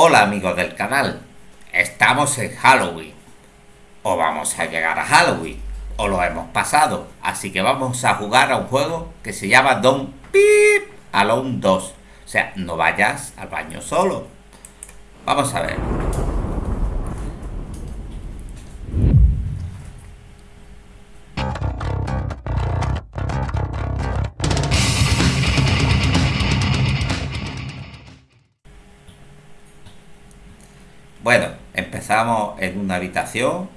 Hola amigos del canal, estamos en Halloween. O vamos a llegar a Halloween, o lo hemos pasado. Así que vamos a jugar a un juego que se llama Don Pip Alone 2. O sea, no vayas al baño solo. Vamos a ver. Empezamos en una habitación.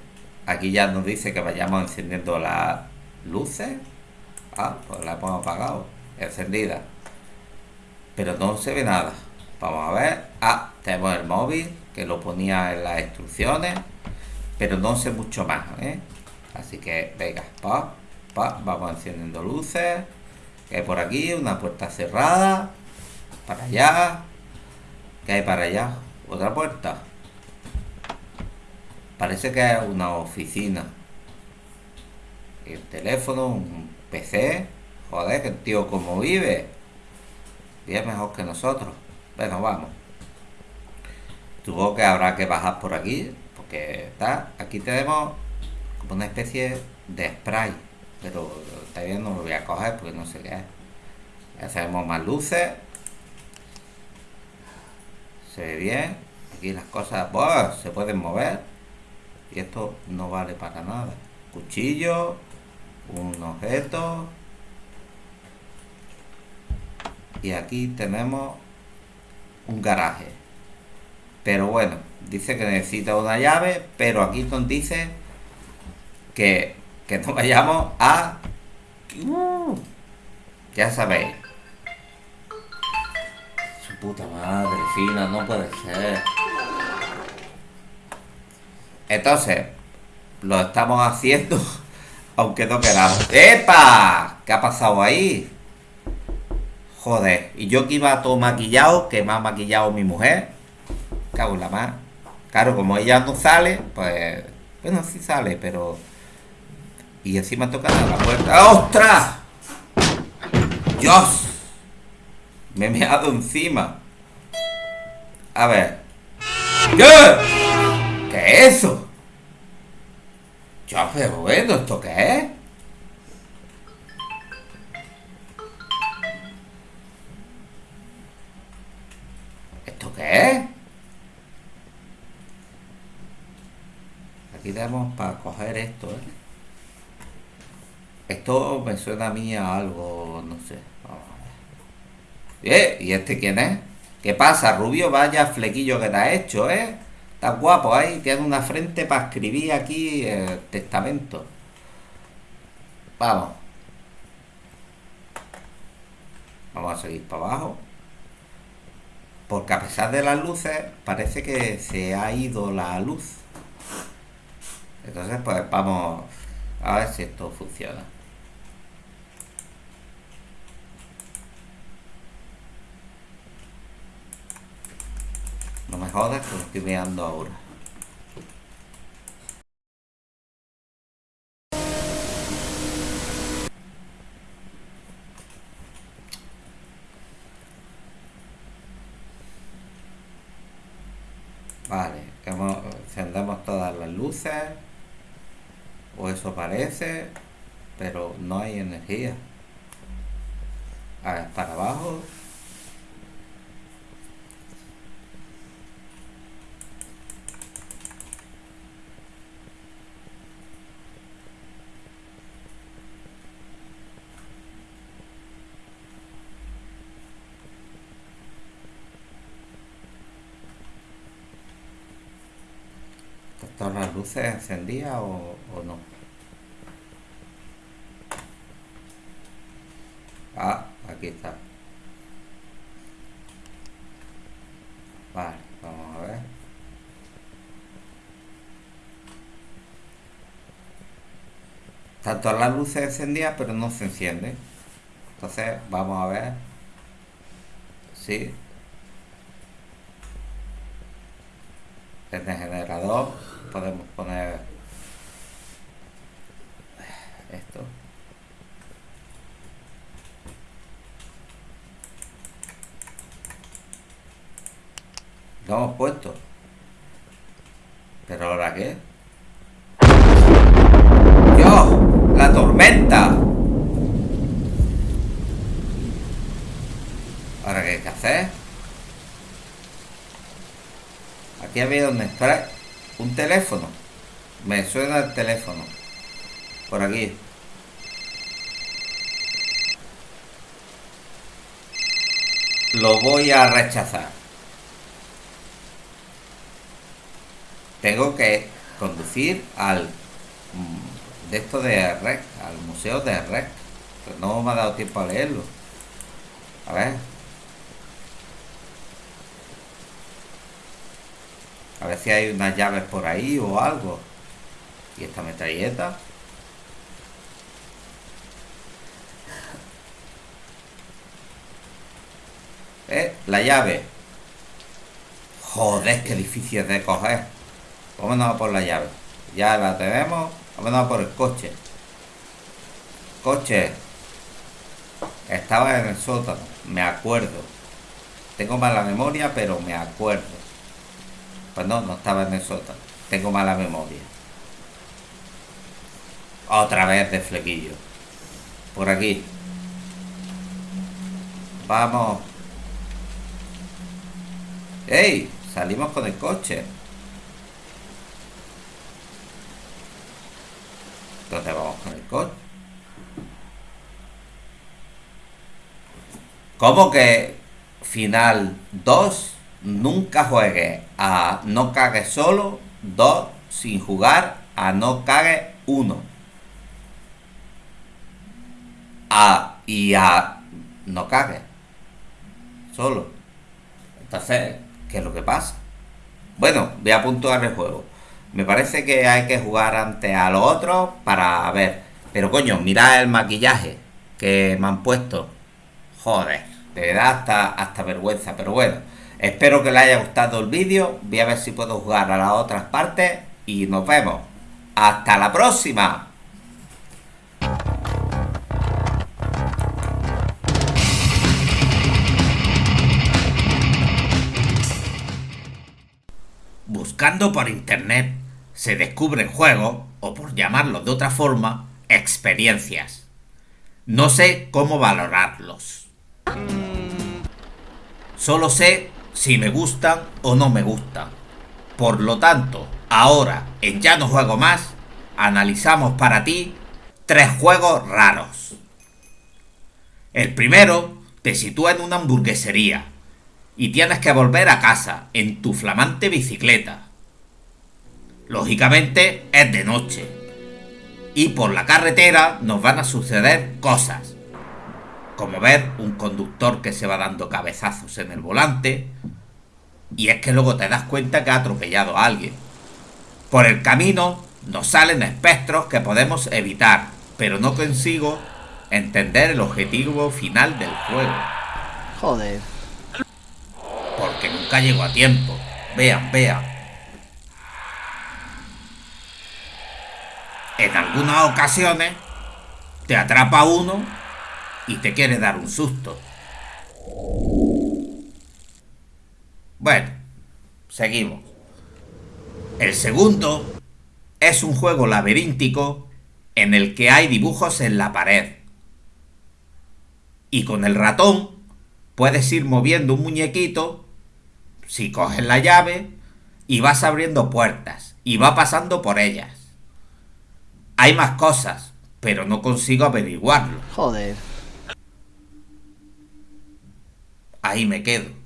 Aquí ya nos dice que vayamos encendiendo las luces. Ah, pues la hemos apagado. Encendida. Pero no se ve nada. Vamos a ver. Ah, tenemos el móvil que lo ponía en las instrucciones. Pero no sé mucho más, ¿eh? Así que, venga, pa, pa, vamos encendiendo luces. Que hay por aquí una puerta cerrada. Para allá. ¿Qué hay para allá? Otra puerta. Parece que es una oficina. El teléfono, un PC. Joder, que el tío como vive. Bien mejor que nosotros. Bueno, vamos. Supongo que habrá que bajar por aquí. Porque está. Aquí tenemos como una especie de spray. Pero todavía no lo voy a coger porque no sé qué es. Hacemos más luces. Se ve bien. Aquí las cosas se pueden mover y esto no vale para nada. Cuchillo un objeto. Y aquí tenemos un garaje. Pero bueno dice que necesita una llave pero aquí nos dice que, que no vayamos a uh, ya sabéis. Su puta madre fina no puede ser entonces, lo estamos haciendo aunque no queramos. ¡Epa! ¿Qué ha pasado ahí? Joder, y yo que iba todo maquillado, que me ha maquillado mi mujer. Cago en la más. Claro, como ella no sale, pues... Bueno, sí sale, pero... Y encima toca la puerta. ¡Ostras! ¡Dios! Me he meado encima. A ver. ¿Qué? ¿Qué es eso? Pero bueno, ¿esto qué es? ¿Esto qué es? Aquí tenemos para coger esto, ¿eh? Esto me suena a mí a algo, no sé. Vamos a ver. ¿Eh? ¿Y este quién es? ¿Qué pasa, Rubio? Vaya flequillo que te ha hecho, ¿eh? Está guapo ahí, tiene una frente para escribir aquí el testamento. Vamos. Vamos a seguir para abajo. Porque a pesar de las luces, parece que se ha ido la luz. Entonces, pues vamos a ver si esto funciona. No me jodas que lo estoy mirando ahora. Vale, encendemos todas las luces. O eso parece. Pero no hay energía. A ver, para abajo. ¿Están las luces encendidas o, o no? Ah, aquí está. Vale, vamos a ver. Están todas las luces encendidas, pero no se encienden. Entonces, vamos a ver. Sí. Este generador podemos poner esto Lo hemos puesto. ¿Pero ahora qué? ¡Dios! ¡La tormenta! ¿Ahora qué hay que hacer? Aquí había un spray. Un teléfono. Me suena el teléfono. Por aquí. Lo voy a rechazar. Tengo que conducir al mm, de esto de REC, al museo de REC. No me ha dado tiempo a leerlo. A ver. A ver si hay unas llaves por ahí o algo. Y esta metralleta. Eh, la llave. Joder, qué difícil de coger. Vámonos a por la llave. Ya la tenemos. Vámonos a por el coche. Coche. Estaba en el sótano. Me acuerdo. Tengo mala memoria, pero me acuerdo. Pues no, no estaba en el sótano. Tengo mala memoria. Otra vez de flequillo. Por aquí. Vamos. ¡Ey! Salimos con el coche. ¿Dónde vamos con el coche? ¿Cómo que final 2? Nunca juegue a no cague solo, 2 sin jugar a no cague 1. A y a no cague solo. Entonces, ¿qué es lo que pasa? Bueno, voy a puntuar el juego. Me parece que hay que jugar ante a los otros para ver. Pero coño, mirad el maquillaje que me han puesto. Joder, te da hasta, hasta vergüenza. Pero bueno, espero que les haya gustado el vídeo. Voy a ver si puedo jugar a las otras partes. Y nos vemos. ¡Hasta la próxima! Buscando por internet se descubren juegos, o por llamarlo de otra forma, experiencias. No sé cómo valorarlos. Solo sé si me gustan o no me gustan. Por lo tanto, ahora en Ya no juego más, analizamos para ti tres juegos raros. El primero te sitúa en una hamburguesería y tienes que volver a casa en tu flamante bicicleta. Lógicamente es de noche. Y por la carretera nos van a suceder cosas. Como ver un conductor que se va dando cabezazos en el volante. Y es que luego te das cuenta que ha atropellado a alguien. Por el camino nos salen espectros que podemos evitar. Pero no consigo entender el objetivo final del juego. Joder. Porque nunca llego a tiempo. Vean, vean. En algunas ocasiones te atrapa uno y te quiere dar un susto. Bueno, seguimos. El segundo es un juego laberíntico en el que hay dibujos en la pared. Y con el ratón puedes ir moviendo un muñequito si coges la llave y vas abriendo puertas y va pasando por ellas. Hay más cosas, pero no consigo averiguarlo. Joder. Ahí me quedo.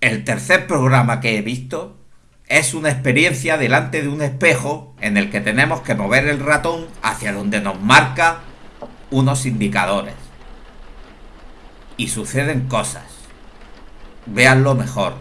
El tercer programa que he visto es una experiencia delante de un espejo en el que tenemos que mover el ratón hacia donde nos marca unos indicadores. Y suceden cosas. Véanlo mejor.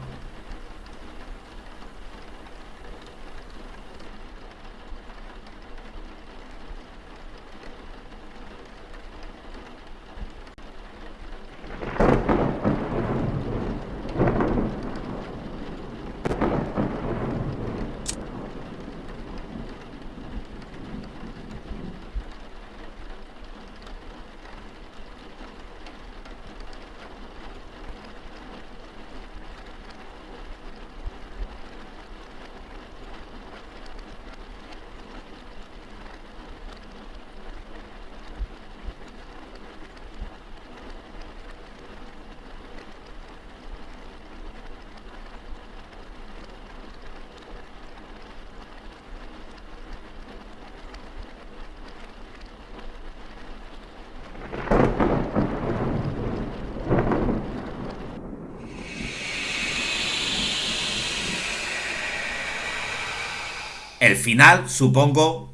El final supongo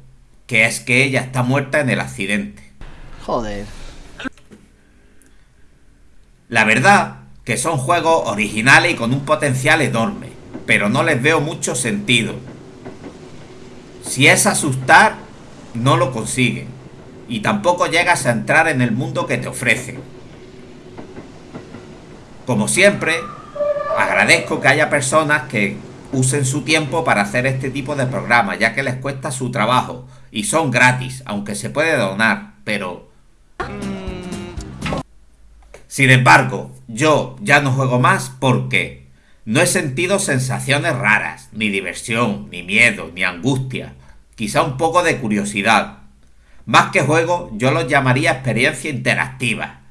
que es que ella está muerta en el accidente. Joder. La verdad que son juegos originales y con un potencial enorme, pero no les veo mucho sentido. Si es asustar, no lo consiguen, y tampoco llegas a entrar en el mundo que te ofrecen. Como siempre, agradezco que haya personas que usen su tiempo para hacer este tipo de programas, ya que les cuesta su trabajo, y son gratis, aunque se puede donar, pero... Sin embargo, yo ya no juego más porque no he sentido sensaciones raras, ni diversión, ni miedo, ni angustia, quizá un poco de curiosidad. Más que juego, yo lo llamaría experiencia interactiva.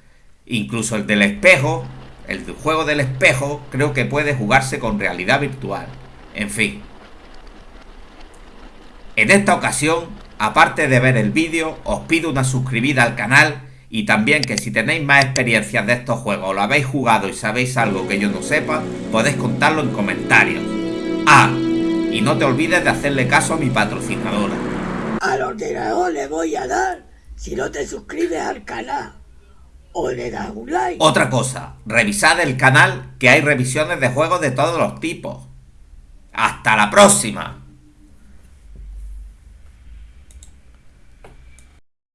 Incluso el del espejo, el juego del espejo, creo que puede jugarse con realidad virtual. En fin. En esta ocasión, aparte de ver el vídeo, os pido una suscribida al canal y también que si tenéis más experiencias de estos juegos o lo habéis jugado y sabéis algo que yo no sepa, podéis contarlo en comentarios. Ah, y no te olvides de hacerle caso a mi patrocinadora. Al ordenador le voy a dar si no te suscribes al canal. O le das un like. Otra cosa, revisad el canal que hay revisiones de juegos de todos los tipos. ¡Hasta la próxima!